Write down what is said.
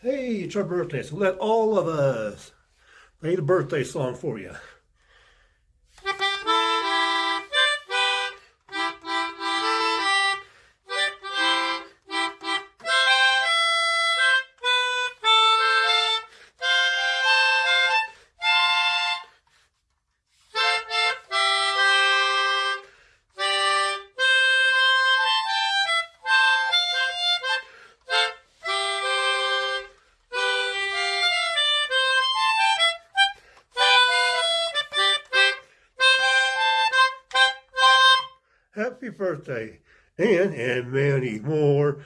Hey, it's our birthday, so let all of us play the birthday song for you. Happy birthday, and and many more.